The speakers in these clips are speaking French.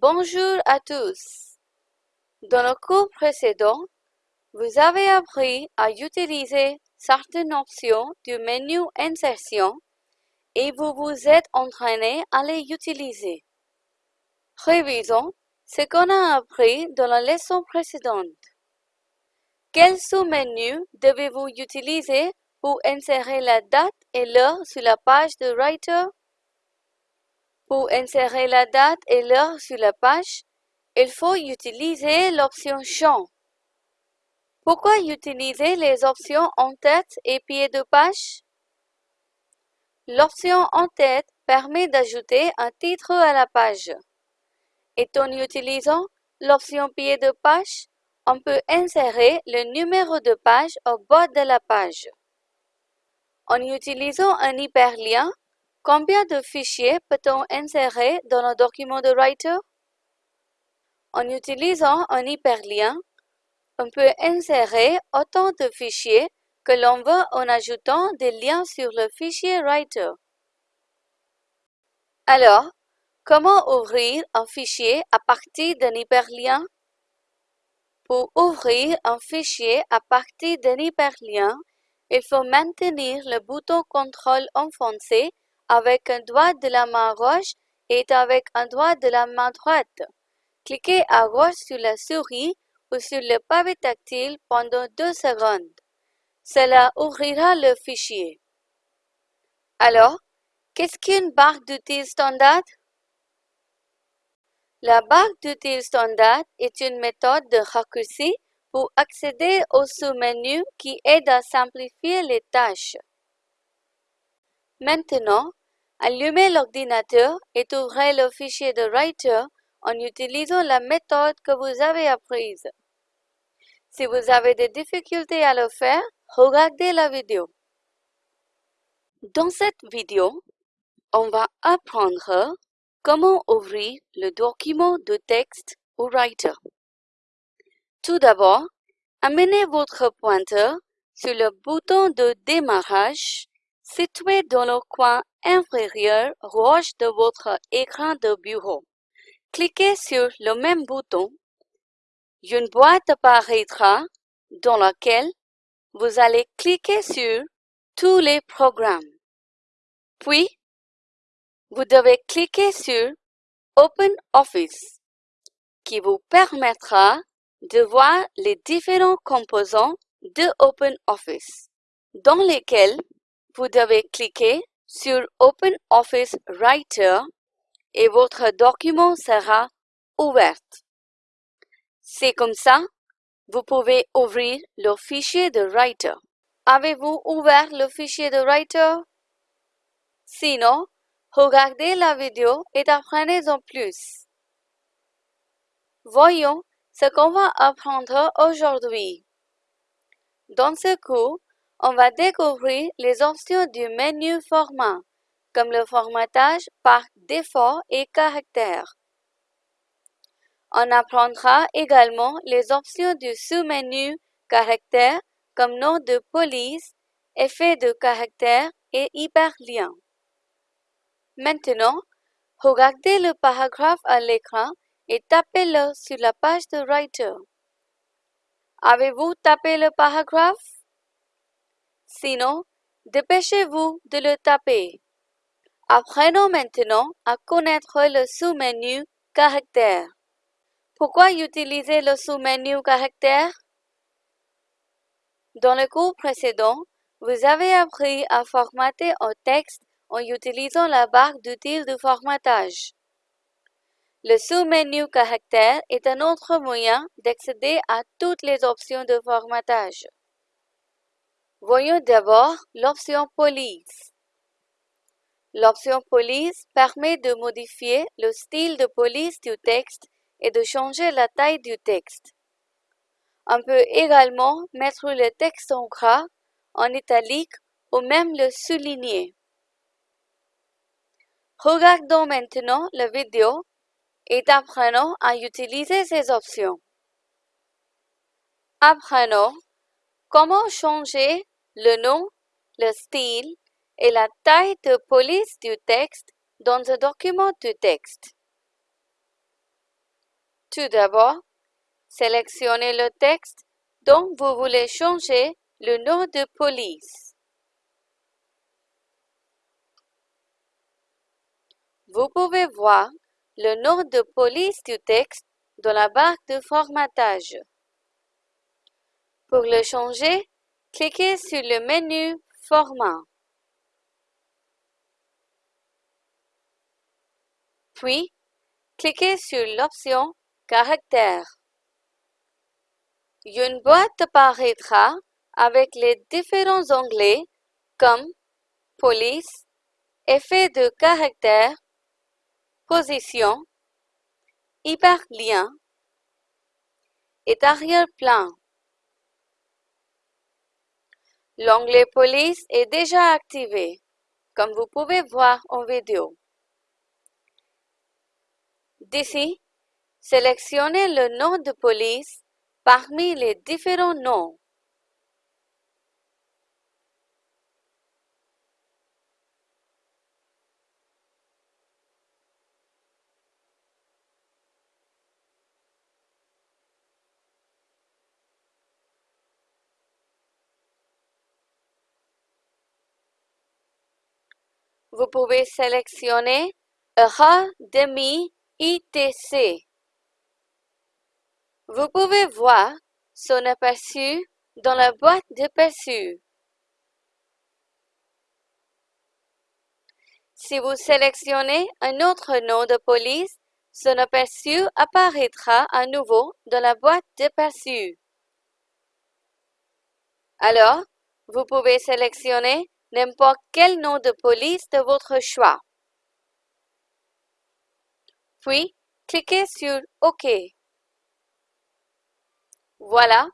Bonjour à tous. Dans le cours précédent, vous avez appris à utiliser certaines options du menu Insertion et vous vous êtes entraîné à les utiliser. Révisons ce qu'on a appris dans la leçon précédente. Quel sous-menu devez-vous utiliser pour insérer la date et l'heure sur la page de Writer? Pour insérer la date et l'heure sur la page, il faut utiliser l'option Champ. Pourquoi utiliser les options en tête et pied de page? L'option en tête permet d'ajouter un titre à la page. Et en utilisant l'option pied de page, on peut insérer le numéro de page au bas de la page. En utilisant un hyperlien, combien de fichiers peut-on insérer dans le document de Writer? En utilisant un hyperlien, on peut insérer autant de fichiers que l'on veut en ajoutant des liens sur le fichier Writer. Alors, comment ouvrir un fichier à partir d'un hyperlien? Pour ouvrir un fichier à partir d'un hyperlien, il faut maintenir le bouton contrôle enfoncé avec un doigt de la main gauche et avec un doigt de la main droite. Cliquez à gauche sur la souris ou sur le pavé tactile pendant deux secondes. Cela ouvrira le fichier. Alors, qu'est-ce qu'une barre d'outils standard? La barre d'outils standard est une méthode de raccourci pour accéder au sous-menu qui aide à simplifier les tâches. Maintenant, allumez l'ordinateur et ouvrez le fichier de Writer en utilisant la méthode que vous avez apprise. Si vous avez des difficultés à le faire, regardez la vidéo. Dans cette vidéo, on va apprendre comment ouvrir le document de texte au Writer. Tout d'abord, amenez votre pointeur sur le bouton de démarrage situé dans le coin inférieur gauche de votre écran de bureau. Cliquez sur le même bouton. Une boîte apparaîtra dans laquelle vous allez cliquer sur tous les programmes. Puis, vous devez cliquer sur Open Office qui vous permettra de voir les différents composants de OpenOffice dans lesquels vous devez cliquer sur OpenOffice Writer et votre document sera ouvert. C'est comme ça, vous pouvez ouvrir le fichier de Writer. Avez-vous ouvert le fichier de Writer? Sinon, regardez la vidéo et apprenez-en plus. Voyons ce qu'on va apprendre aujourd'hui. Dans ce cours, on va découvrir les options du menu Format, comme le formatage par défaut et caractère. On apprendra également les options du sous-menu Caractère, comme nom de police, effet de caractère et hyperlien. Maintenant, regardez le paragraphe à l'écran et tapez-le sur la page de Writer. Avez-vous tapé le paragraphe? Sinon, dépêchez-vous de le taper. Apprenons maintenant à connaître le sous-menu Caractère. Pourquoi utiliser le sous-menu Caractère? Dans le cours précédent, vous avez appris à formater un texte en utilisant la barre d'outils de formatage. Le sous-menu Caractère est un autre moyen d'accéder à toutes les options de formatage. Voyons d'abord l'option Police. L'option Police permet de modifier le style de police du texte et de changer la taille du texte. On peut également mettre le texte en gras, en italique ou même le souligner. Regardons maintenant la vidéo et apprenons à utiliser ces options. Apprenons comment changer le nom, le style et la taille de police du texte dans un document de texte. Tout d'abord, sélectionnez le texte dont vous voulez changer le nom de police. Vous pouvez voir le nom de police du texte dans la barre de formatage. Pour le changer, cliquez sur le menu Format. Puis, cliquez sur l'option Caractère. Une boîte apparaîtra avec les différents onglets comme Police, Effet de caractère, Position, Hyperlien et arrière-plan. L'onglet Police est déjà activé, comme vous pouvez voir en vidéo. D'ici, sélectionnez le nom de police parmi les différents noms. Vous pouvez sélectionner ERA demi ITC. Vous pouvez voir son aperçu dans la boîte d'aperçu. Si vous sélectionnez un autre nom de police, son aperçu apparaîtra à nouveau dans la boîte d'aperçu. Alors, vous pouvez sélectionner n'importe quel nom de police de votre choix. Puis, cliquez sur OK. Voilà,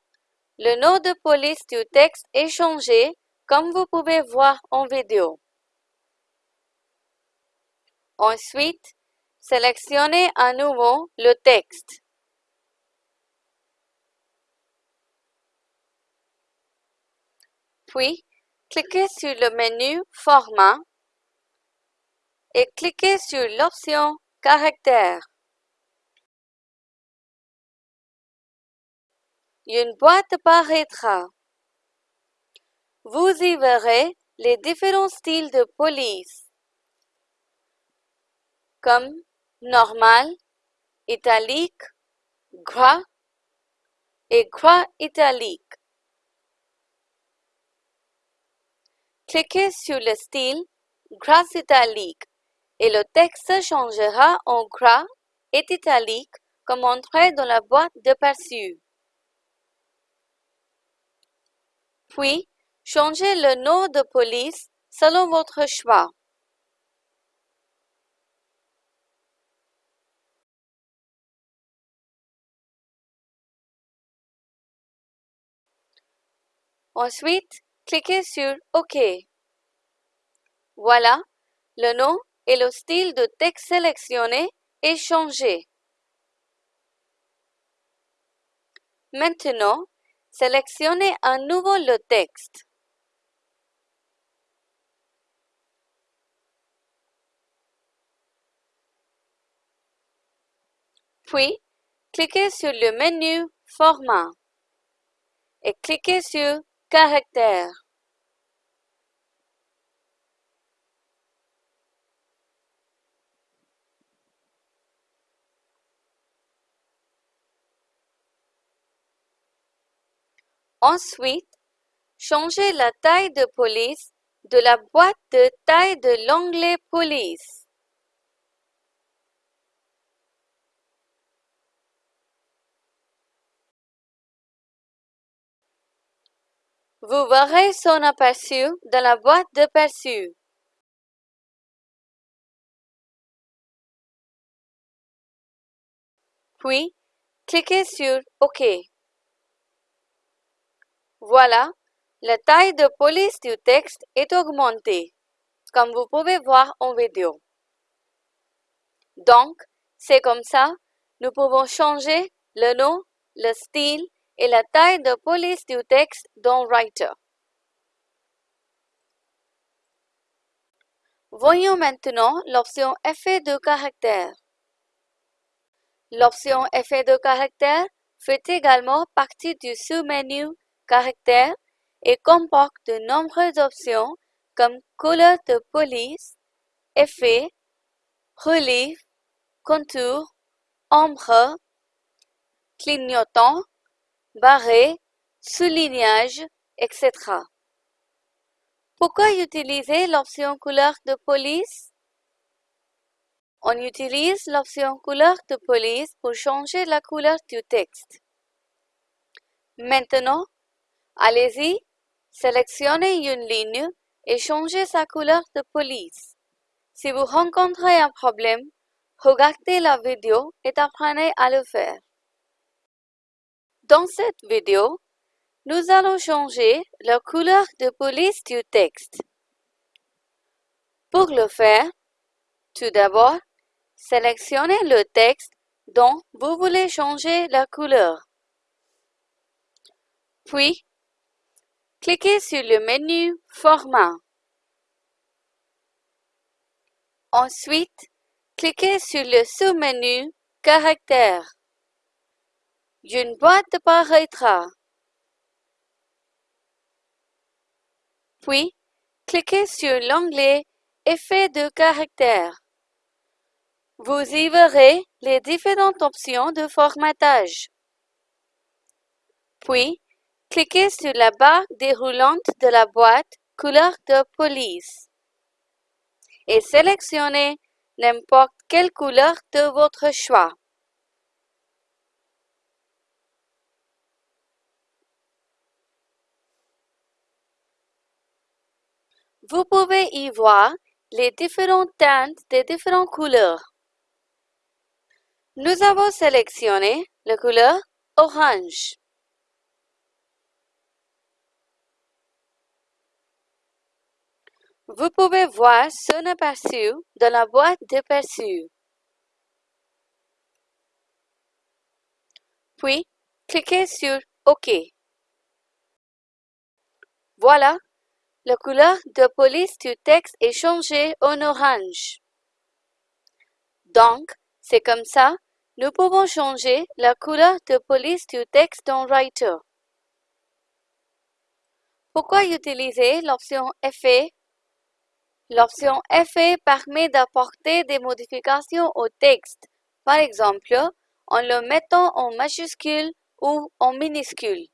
le nom de police du texte est changé comme vous pouvez voir en vidéo. Ensuite, sélectionnez à nouveau le texte. Puis, cliquez sur le menu Format et cliquez sur l'option Caractère. Une boîte apparaîtra. Vous y verrez les différents styles de police, comme normal, italique, gras et gras italique. Cliquez sur le style Gras italique et le texte changera en gras et italique comme montré dans la boîte de perçu. Puis, changez le nom de police selon votre choix. Ensuite, cliquez sur OK. Voilà, le nom et le style de texte sélectionné est changé. Maintenant, sélectionnez à nouveau le texte. Puis, cliquez sur le menu Format et cliquez sur Caractère. Ensuite, changez la taille de police de la boîte de taille de l'onglet Police. Vous verrez son aperçu dans la boîte d'aperçu. Puis, cliquez sur OK. Voilà, la taille de police du texte est augmentée, comme vous pouvez voir en vidéo. Donc, c'est comme ça, nous pouvons changer le nom, le style et la taille de police du texte dans Writer. Voyons maintenant l'option Effet de caractère. L'option Effet de caractère fait également partie du sous-menu Caractères et comporte de nombreuses options comme couleur de police, effet, relief, contour, ombre, clignotant, barré, soulignage, etc. Pourquoi utiliser l'option couleur de police? On utilise l'option couleur de police pour changer la couleur du texte. Maintenant, allez-y, sélectionnez une ligne et changez sa couleur de police. Si vous rencontrez un problème, regardez la vidéo et apprenez à le faire. Dans cette vidéo, nous allons changer la couleur de police du texte. Pour le faire, tout d'abord, sélectionnez le texte dont vous voulez changer la couleur. Puis, cliquez sur le menu Format. Ensuite, cliquez sur le sous-menu Caractères. Une boîte apparaîtra. Puis, cliquez sur l'onglet Effet de caractère. Vous y verrez les différentes options de formatage. Puis, cliquez sur la barre déroulante de la boîte couleur de police et sélectionnez n'importe quelle couleur de votre choix. Vous pouvez y voir les différentes teintes des différentes couleurs. Nous avons sélectionné la couleur orange. Vous pouvez voir son aperçu dans la boîte d'aperçu. Puis, cliquez sur OK. Voilà, la couleur de police du texte est changée en orange. Donc, c'est comme ça, nous pouvons changer la couleur de police du texte dans Writer. Pourquoi utiliser l'option Effet L'option Effet permet d'apporter des modifications au texte, par exemple en le mettant en majuscule ou en minuscule.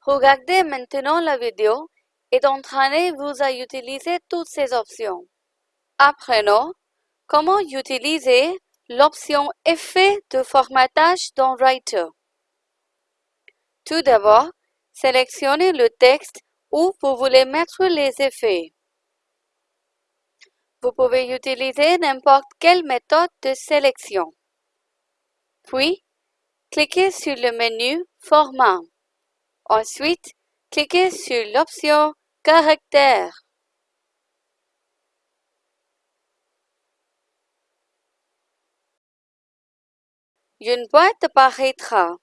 Regardez maintenant la vidéo et d'entraîner-vous à utiliser toutes ces options. Apprenons comment utiliser l'option Effet de formatage dans Writer? Tout d'abord, sélectionnez le texte où vous voulez mettre les effets. Vous pouvez utiliser n'importe quelle méthode de sélection. Puis, cliquez sur le menu Format. Ensuite, cliquez sur l'option Caractère. Une boîte apparaîtra.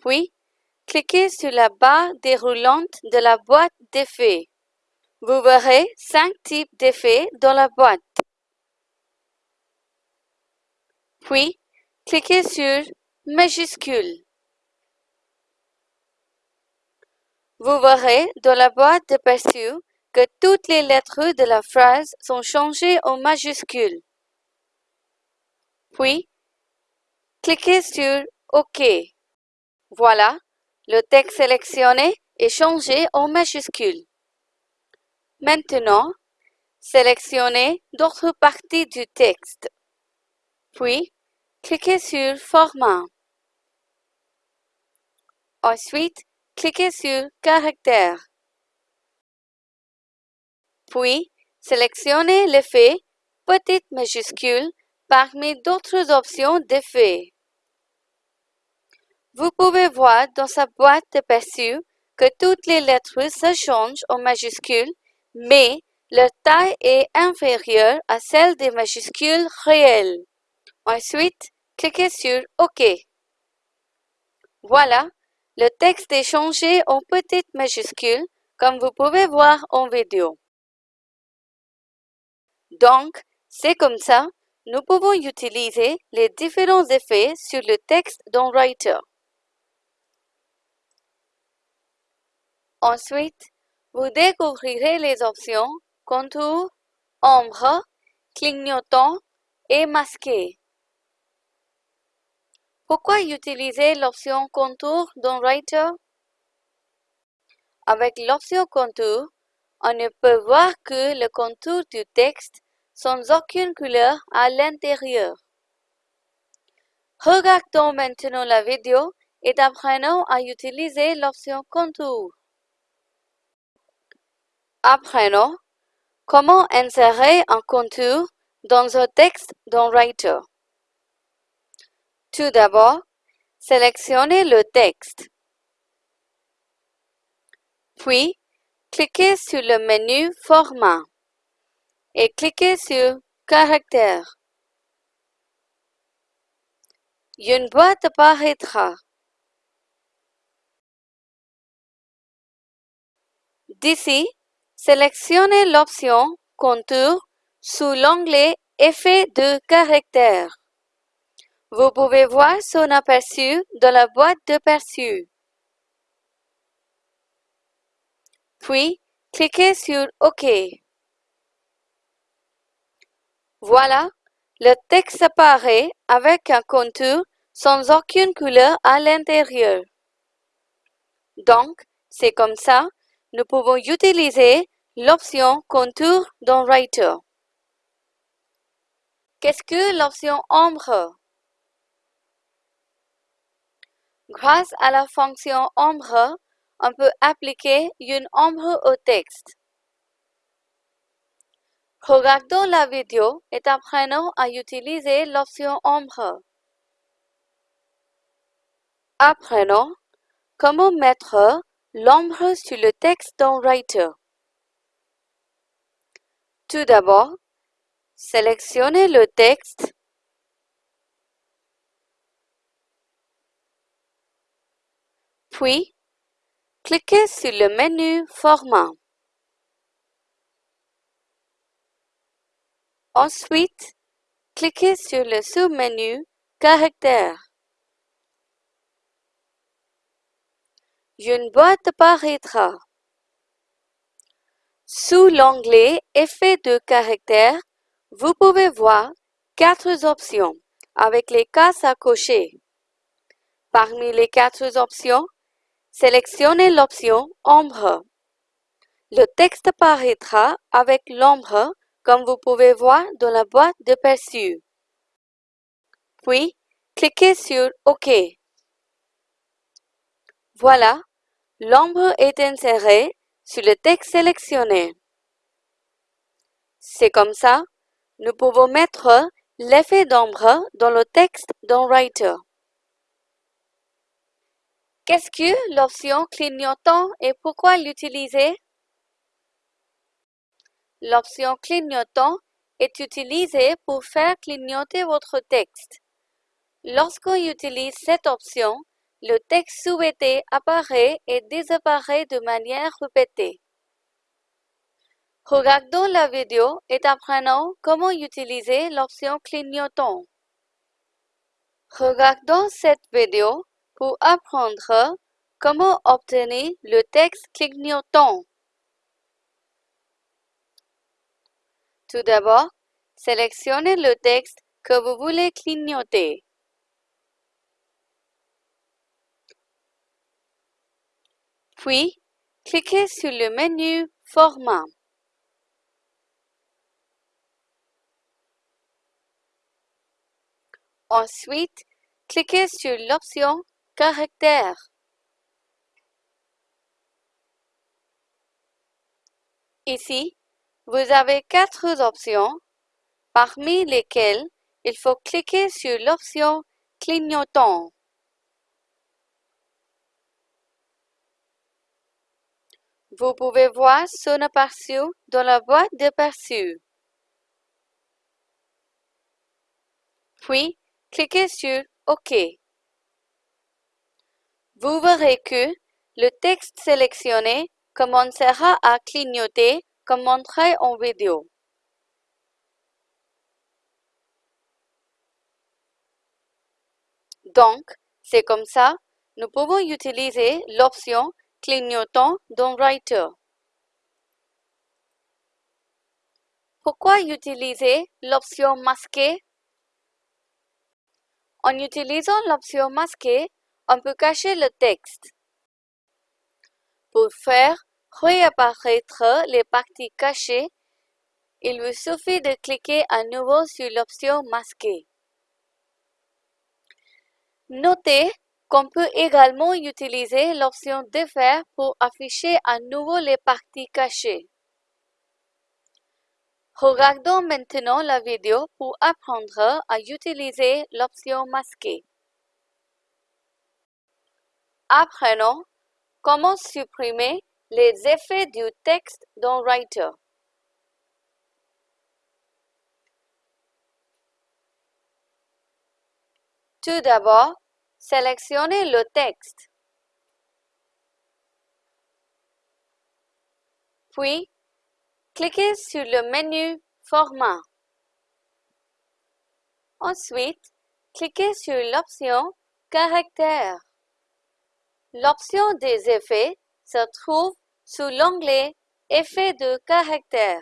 Puis, cliquez sur la barre déroulante de la boîte d'effets. Vous verrez cinq types d'effets dans la boîte. Puis, cliquez sur Majuscule. Vous verrez dans la boîte de perçu que toutes les lettres de la phrase sont changées en majuscules. Puis, cliquez sur OK. Voilà, le texte sélectionné est changé en majuscules. Maintenant, sélectionnez d'autres parties du texte. Puis, cliquez sur Format. Ensuite, cliquez sur Caractère. Puis, sélectionnez l'effet petite majuscule parmi d'autres options d'effet. Vous pouvez voir dans sa boîte de perçu que toutes les lettres se changent en majuscules mais leur taille est inférieure à celle des majuscules réelles. Ensuite, cliquez sur OK. Voilà, le texte est changé en petites majuscules, comme vous pouvez voir en vidéo. Donc, c'est comme ça, nous pouvons utiliser les différents effets sur le texte dans Writer. Ensuite, vous découvrirez les options Contour, Ombre, Clignotant et Masqué. Pourquoi utiliser l'option Contour dans Writer? Avec l'option Contour, on ne peut voir que le contour du texte sans aucune couleur à l'intérieur. Regardons maintenant la vidéo et apprenons à utiliser l'option Contour. Apprenons comment insérer un contour dans un texte dans Writer. Tout d'abord, sélectionnez le texte. Puis, cliquez sur le menu Format et cliquez sur Caractère. Une boîte apparaîtra. D'ici, sélectionnez l'option Contour sous l'onglet Effet de caractère. Vous pouvez voir son aperçu dans la boîte d'aperçu. Puis, cliquez sur OK. Voilà, le texte apparaît avec un contour sans aucune couleur à l'intérieur. Donc, c'est comme ça, nous pouvons utiliser l'option Contour dans Writer. Qu'est-ce que l'option Ombre? Grâce à la fonction Ombre, on peut appliquer une ombre au texte. Regardons la vidéo et apprenons à utiliser l'option ombre. Apprenons comment mettre l'ombre sur le texte dans Writer. Tout d'abord, sélectionnez le texte puis cliquez sur le menu Format. Ensuite, cliquez sur le sous-menu Caractères. Une boîte apparaîtra. Sous l'onglet Effet de caractère, vous pouvez voir quatre options avec les cases à cocher. Parmi les quatre options, sélectionnez l'option Ombre. Le texte apparaîtra avec l'ombre comme vous pouvez voir dans la boîte de perçu. Puis, cliquez sur OK. Voilà, l'ombre est insérée sur le texte sélectionné. C'est comme ça, nous pouvons mettre l'effet d'ombre dans le texte dans Writer. Qu'est-ce que l'option clignotant et pourquoi l'utiliser? L'option clignotant est utilisée pour faire clignoter votre texte. Lorsqu'on utilise cette option, le texte souhaité apparaît et disparaît de manière répétée. Regardons la vidéo et apprenons comment utiliser l'option clignotant. Regardons cette vidéo pour apprendre comment obtenir le texte clignotant. Tout d'abord, sélectionnez le texte que vous voulez clignoter. Puis, cliquez sur le menu Format. Ensuite, cliquez sur l'option Caractère. Ici, vous avez quatre options, parmi lesquelles il faut cliquer sur l'option Clignotant. Vous pouvez voir son aperçu dans la boîte d'aperçu. Puis, cliquez sur OK. Vous verrez que le texte sélectionné commencera à clignoter comme montré en vidéo. Donc, c'est comme ça, nous pouvons utiliser l'option clignotant dans Writer. Pourquoi utiliser l'option masquée? En utilisant l'option masquée, on peut cacher le texte. Pour faire réapparaître les parties cachées, il vous suffit de cliquer à nouveau sur l'option masquée. Notez qu'on peut également utiliser l'option Défaire pour afficher à nouveau les parties cachées. Regardons maintenant la vidéo pour apprendre à utiliser l'option masquée. Apprenons comment supprimer les effets du texte dans Writer? Tout d'abord, sélectionnez le texte. Puis, cliquez sur le menu Format. Ensuite, cliquez sur l'option Caractères. L'option des effets se trouve sous l'onglet Effets de caractère.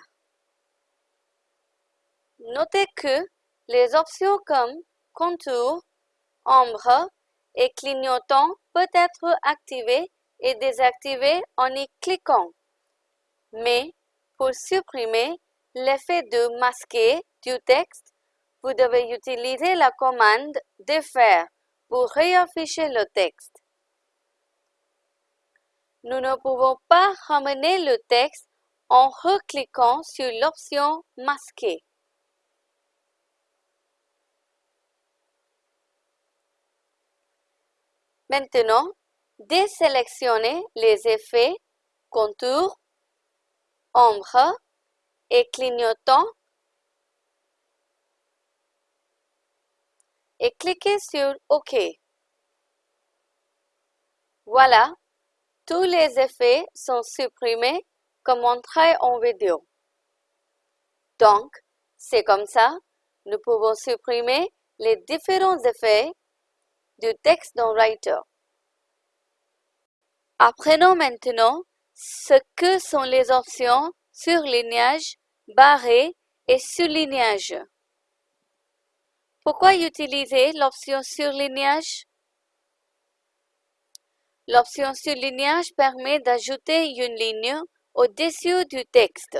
Notez que les options comme Contour, Ombre et Clignotant peuvent être activées et désactivées en y cliquant. Mais pour supprimer l'effet de masquer du texte, vous devez utiliser la commande Défaire pour réafficher le texte. Nous ne pouvons pas ramener le texte en recliquant sur l'option Masquer. Maintenant, désélectionnez les effets contour, ombre et clignotant et cliquez sur OK. Voilà, tous les effets sont supprimés comme montré en vidéo. Donc, c'est comme ça, nous pouvons supprimer les différents effets du texte dans Writer. Apprenons maintenant ce que sont les options surlignage, barré et surlignage. Pourquoi utiliser l'option surlignage? L'option surlignage permet d'ajouter une ligne au-dessus du texte.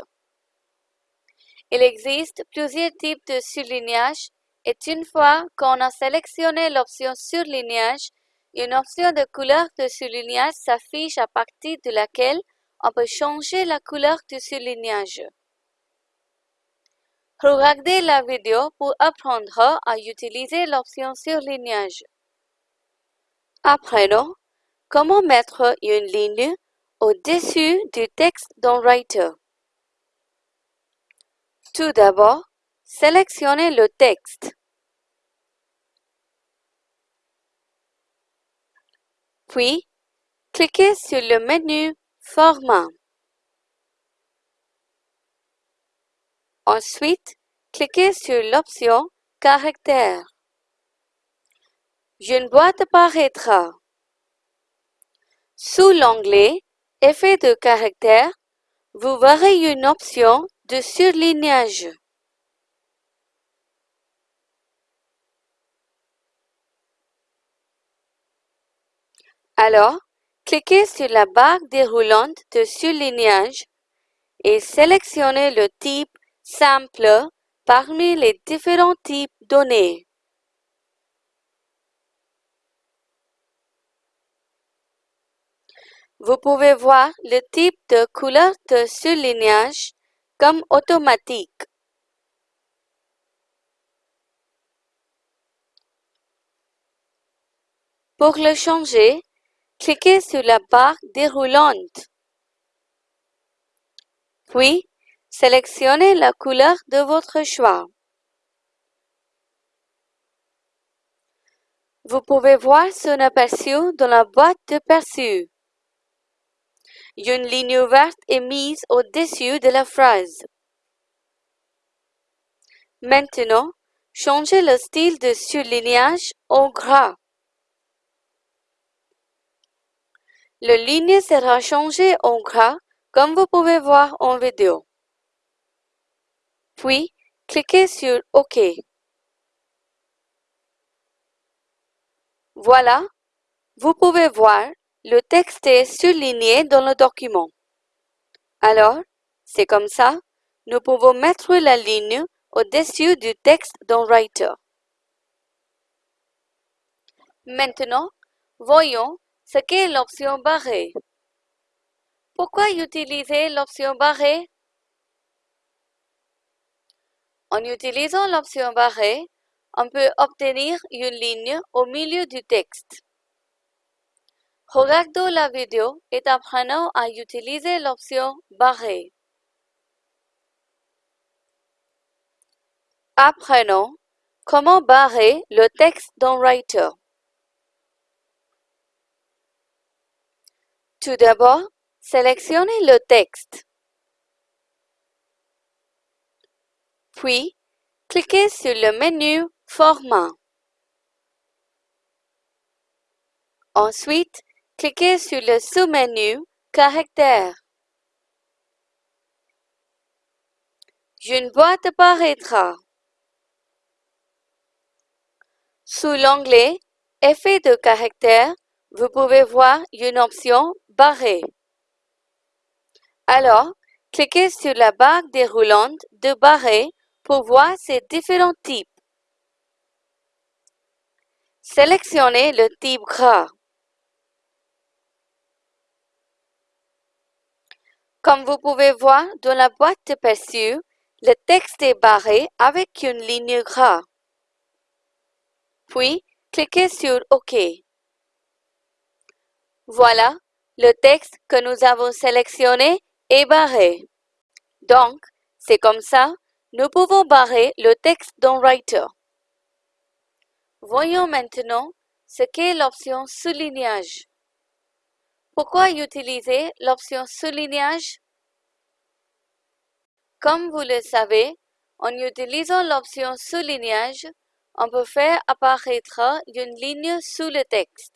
Il existe plusieurs types de surlignage et une fois qu'on a sélectionné l'option surlignage, une option de couleur de surlignage s'affiche à partir de laquelle on peut changer la couleur du surlignage. Regardez la vidéo pour apprendre à utiliser l'option surlignage. Apprenons Comment mettre une ligne au-dessus du texte dans Writer Tout d'abord, sélectionnez le texte. Puis, cliquez sur le menu Format. Ensuite, cliquez sur l'option Caractère. Une boîte apparaîtra. Sous l'onglet Effets de caractère, vous verrez une option de surlignage. Alors, cliquez sur la barre déroulante de surlignage et sélectionnez le type Simple parmi les différents types donnés. Vous pouvez voir le type de couleur de surlignage comme automatique. Pour le changer, cliquez sur la barre déroulante. Puis, sélectionnez la couleur de votre choix. Vous pouvez voir son aperçu dans la boîte de perçu une ligne ouverte est mise au-dessus de la phrase. Maintenant, changez le style de surlignage en gras. Le ligne sera changé en gras comme vous pouvez voir en vidéo. Puis, cliquez sur OK. Voilà, vous pouvez voir le texte est surligné dans le document. Alors, c'est comme ça, nous pouvons mettre la ligne au-dessus du texte dans Writer. Maintenant, voyons ce qu'est l'option barrée. Pourquoi utiliser l'option barrée En utilisant l'option barrée, on peut obtenir une ligne au milieu du texte. Regardons la vidéo et apprenons à utiliser l'option barrée. Apprenons comment barrer le texte dans Writer? Tout d'abord, sélectionnez le texte. Puis, cliquez sur le menu Format. Ensuite, cliquez sur le sous-menu Caractères. Une boîte apparaîtra. Sous l'onglet Effet de caractère, vous pouvez voir une option Barré. Alors, cliquez sur la barre déroulante de barré pour voir ces différents types. Sélectionnez le type gras. Comme vous pouvez voir dans la boîte de perçu, le texte est barré avec une ligne gras. Puis, cliquez sur OK. Voilà, le texte que nous avons sélectionné est barré. Donc, c'est comme ça, nous pouvons barrer le texte dans Writer. Voyons maintenant ce qu'est l'option soulignage. Pourquoi utiliser l'option soulignage? Comme vous le savez, en utilisant l'option soulignage, on peut faire apparaître une ligne sous le texte.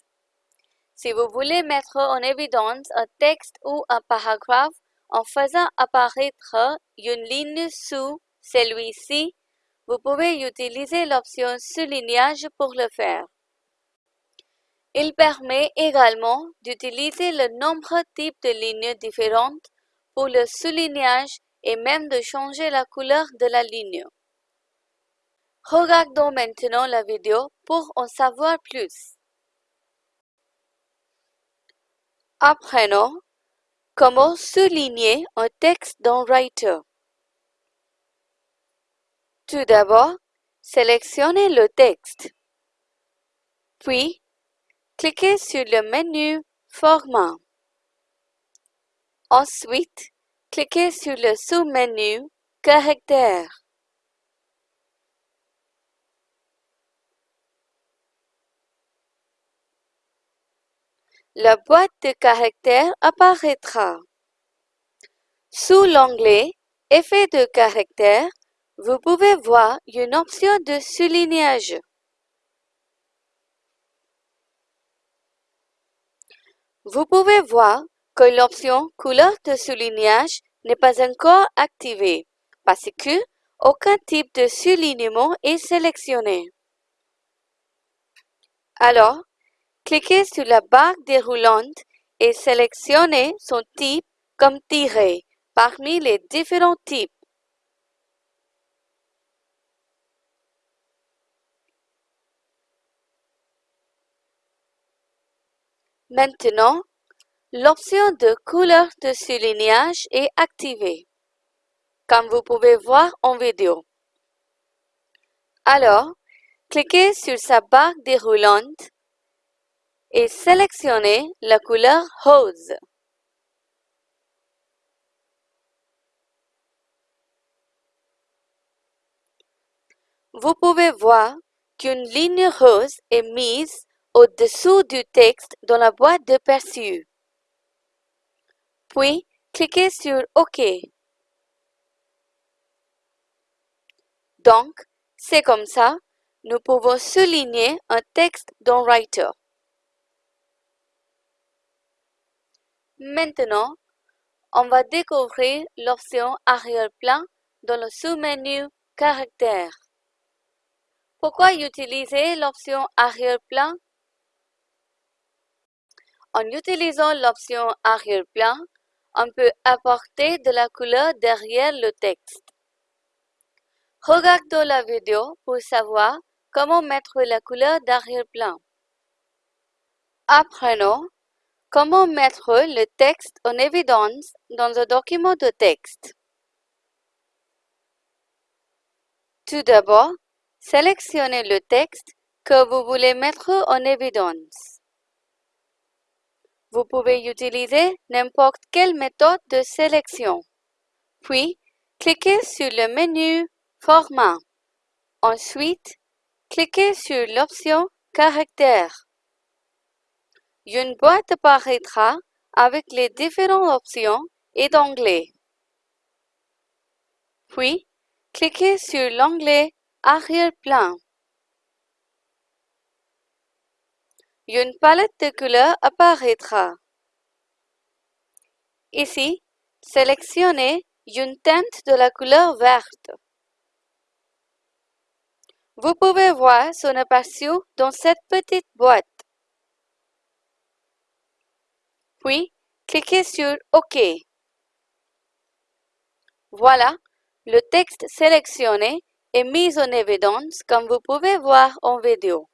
Si vous voulez mettre en évidence un texte ou un paragraphe en faisant apparaître une ligne sous celui-ci, vous pouvez utiliser l'option soulignage pour le faire. Il permet également d'utiliser le nombre types de lignes différentes pour le soulignage et même de changer la couleur de la ligne. Regardons maintenant la vidéo pour en savoir plus. Apprenons comment souligner un texte dans Writer. Tout d'abord, sélectionnez le texte. Puis, cliquez sur le menu Format. Ensuite, cliquez sur le sous-menu Caractères. la boîte de caractères apparaîtra. Sous l'onglet Effet de caractère, vous pouvez voir une option de soulignage. Vous pouvez voir que l'option Couleur de soulignage n'est pas encore activée parce que aucun type de soulignement est sélectionné. Alors, Cliquez sur la barre déroulante et sélectionnez son type comme tiré parmi les différents types. Maintenant, l'option de couleur de soulignage est activée, comme vous pouvez voir en vidéo. Alors, cliquez sur sa barre déroulante et sélectionnez la couleur rose. Vous pouvez voir qu'une ligne rose est mise au-dessous du texte dans la boîte de perçu. Puis, cliquez sur OK. Donc, c'est comme ça, nous pouvons souligner un texte dans Writer. Maintenant, on va découvrir l'option arrière-plan dans le sous-menu Caractères. Pourquoi utiliser l'option arrière-plan? En utilisant l'option arrière-plan, on peut apporter de la couleur derrière le texte. Regardons la vidéo pour savoir comment mettre la couleur d'arrière-plan. Apprenons comment mettre le texte en évidence dans un document de texte. Tout d'abord, sélectionnez le texte que vous voulez mettre en évidence. Vous pouvez utiliser n'importe quelle méthode de sélection. Puis, cliquez sur le menu Format. Ensuite, cliquez sur l'option Caractères. Une boîte apparaîtra avec les différentes options et d'anglais. Puis, cliquez sur l'onglet Arrière-plan. Une palette de couleurs apparaîtra. Ici, sélectionnez une teinte de la couleur verte. Vous pouvez voir son aperçu dans cette petite boîte. Puis, cliquez sur OK. Voilà, le texte sélectionné est mis en évidence comme vous pouvez voir en vidéo.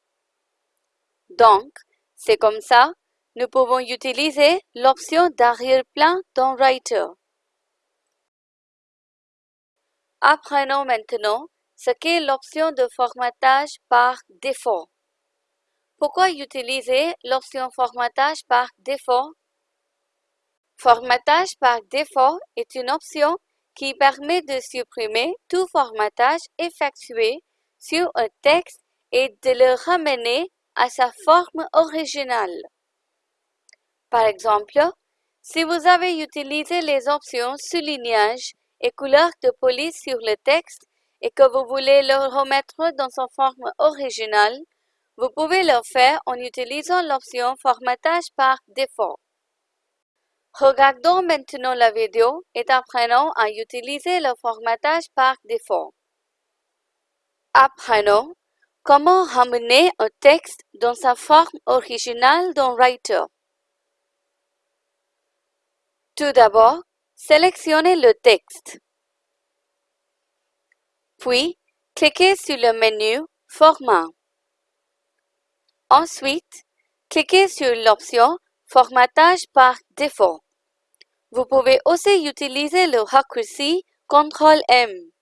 Donc, c'est comme ça, nous pouvons utiliser l'option d'arrière-plan dans Writer. Apprenons maintenant ce qu'est l'option de formatage par défaut. Pourquoi utiliser l'option formatage par défaut? Formatage par défaut est une option qui permet de supprimer tout formatage effectué sur un texte et de le ramener à sa forme originale. Par exemple, si vous avez utilisé les options soulignage et couleur de police sur le texte et que vous voulez le remettre dans sa forme originale, vous pouvez le faire en utilisant l'option Formatage par défaut. Regardons maintenant la vidéo et apprenons à utiliser le formatage par défaut. Apprenons comment ramener un texte dans sa forme originale dans Writer? Tout d'abord, sélectionnez le texte. Puis, cliquez sur le menu Format. Ensuite, cliquez sur l'option Formatage par défaut. Vous pouvez aussi utiliser le raccourci CTRL-M.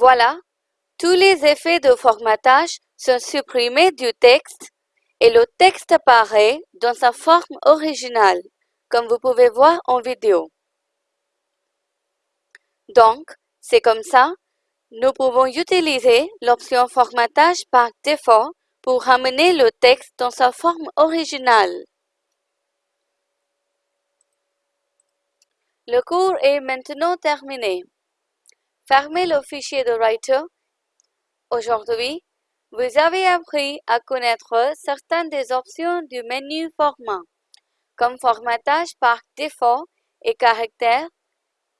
Voilà, tous les effets de formatage sont supprimés du texte et le texte apparaît dans sa forme originale, comme vous pouvez voir en vidéo. Donc, c'est comme ça, nous pouvons utiliser l'option formatage par défaut pour ramener le texte dans sa forme originale. Le cours est maintenant terminé. Fermez le fichier de Writer. Aujourd'hui, vous avez appris à connaître certaines des options du menu Format, comme formatage par défaut et caractère,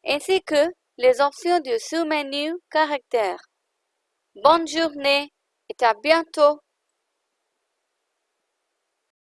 ainsi que les options du sous-menu Caractère. Bonne journée et à bientôt